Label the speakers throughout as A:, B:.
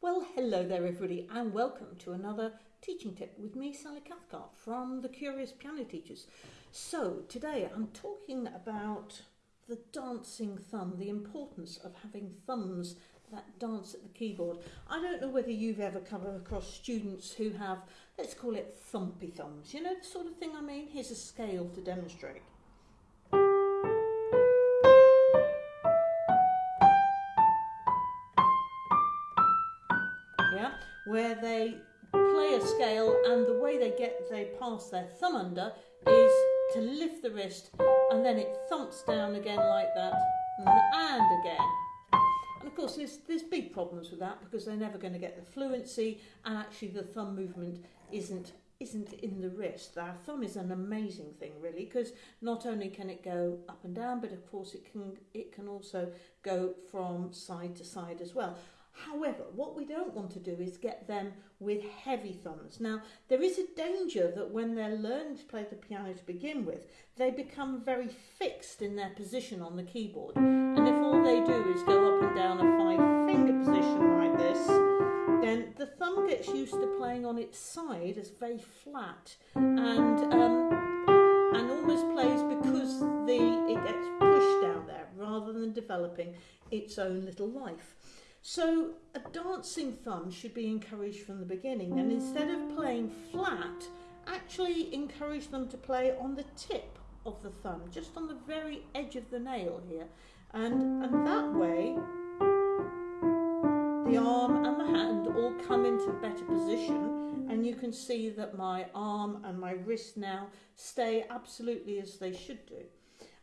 A: Well, hello there, everybody, and welcome to another teaching tip with me, Sally Cathcart from the Curious Piano Teachers. So, today I'm talking about the dancing thumb, the importance of having thumbs that dance at the keyboard. I don't know whether you've ever come across students who have, let's call it thumpy thumbs. You know the sort of thing I mean? Here's a scale to demonstrate. Yeah, where they play a scale and the way they get they pass their thumb under is to lift the wrist and then it thumps down again like that and again and of course, there's, there's big problems with that because they're never going to get the fluency, and actually, the thumb movement isn't isn't in the wrist. Our thumb is an amazing thing, really, because not only can it go up and down, but of course, it can it can also go from side to side as well. However, what we don't want to do is get them with heavy thumbs. Now, there is a danger that when they're learning to play the piano to begin with, they become very fixed in their position on the keyboard. And if all they do is go up and down a five finger position like this, then the thumb gets used to playing on its side as very flat and um, and almost plays because the it gets pushed down there rather than developing its own little life. So a dancing thumb should be encouraged from the beginning and instead of playing flat, actually encourage them to play on the tip of the thumb, just on the very edge of the nail here. And, and that way, the arm and the hand all come into better position and you can see that my arm and my wrist now stay absolutely as they should do.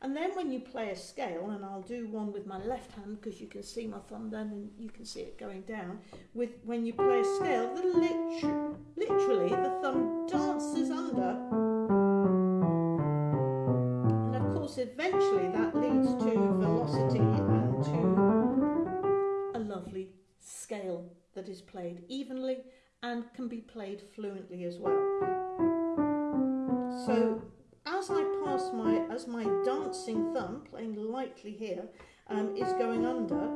A: And then when you play a scale, and I'll do one with my left hand because you can see my thumb then and you can see it going down. With When you play a scale, the lit literally the thumb dances under. And of course eventually that leads to velocity and to a lovely scale that is played evenly and can be played fluently as well. So as I pass my, as my dancing thumb, playing lightly here, um, is going under,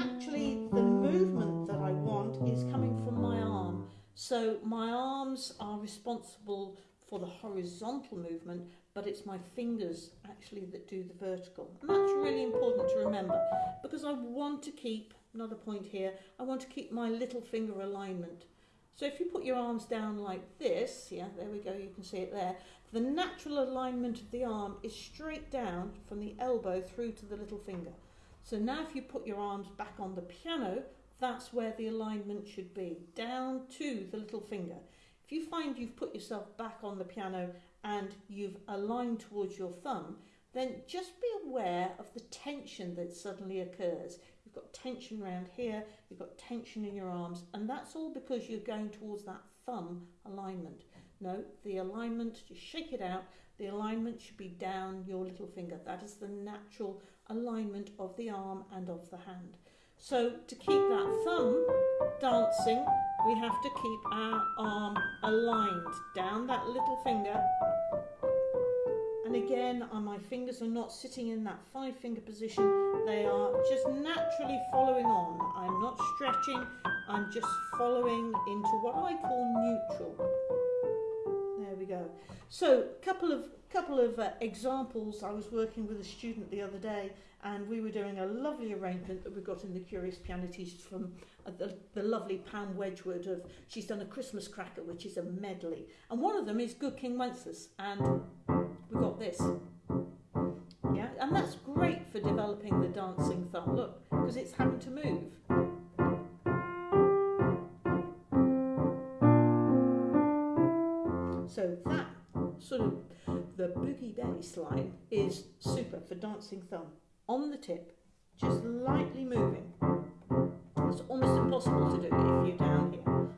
A: actually the movement that I want is coming from my arm. So my arms are responsible for the horizontal movement, but it's my fingers actually that do the vertical. And that's really important to remember because I want to keep, another point here, I want to keep my little finger alignment. So if you put your arms down like this, yeah, there we go, you can see it there, the natural alignment of the arm is straight down from the elbow through to the little finger. So now if you put your arms back on the piano, that's where the alignment should be, down to the little finger. If you find you've put yourself back on the piano and you've aligned towards your thumb, then just be aware of the tension that suddenly occurs. You've got tension around here, you've got tension in your arms, and that's all because you're going towards that thumb alignment. No, the alignment, just shake it out, the alignment should be down your little finger. That is the natural alignment of the arm and of the hand. So to keep that thumb dancing, we have to keep our arm aligned down that little finger. And again, uh, my fingers are not sitting in that five finger position. They are just naturally following on. I'm not stretching, I'm just following into what I call neutral There we go. So, couple of couple of uh, examples. I was working with a student the other day, and we were doing a lovely arrangement that we got in the Curious Piano Teachers from uh, the, the lovely Pam Wedgwood. Of she's done a Christmas cracker, which is a medley, and one of them is Good King Wenceslas, and we got this. Yeah, and that's great for developing the dancing thumb. Look, because it's having to move. So that sort of the boogie bass line is super for dancing thumb. On the tip, just lightly moving. It's almost impossible to do if you're down here.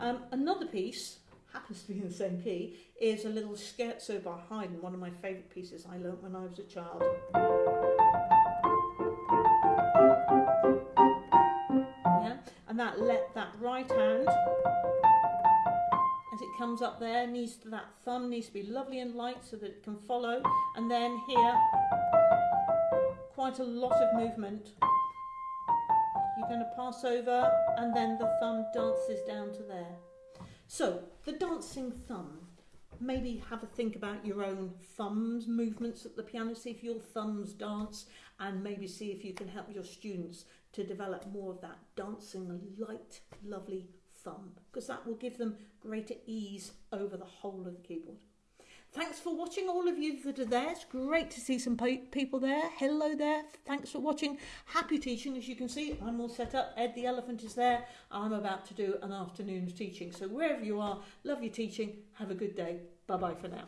A: Um, another piece, happens to be in the same key, is a little scherzo by Haydn, one of my favourite pieces I learnt when I was a child. Yeah, and that let that right hand as it comes up there needs to, that thumb needs to be lovely and light so that it can follow and then here quite a lot of movement you you're going to pass over, and then the thumb dances down to there. So, the dancing thumb. Maybe have a think about your own thumbs movements at the piano, see if your thumbs dance, and maybe see if you can help your students to develop more of that dancing, light, lovely thumb, because that will give them greater ease over the whole of the keyboard. Thanks for watching, all of you that are there. It's great to see some people there. Hello there. Thanks for watching. Happy teaching. As you can see, I'm all set up. Ed the elephant is there. I'm about to do an afternoon's teaching. So wherever you are, love your teaching. Have a good day. Bye bye for now.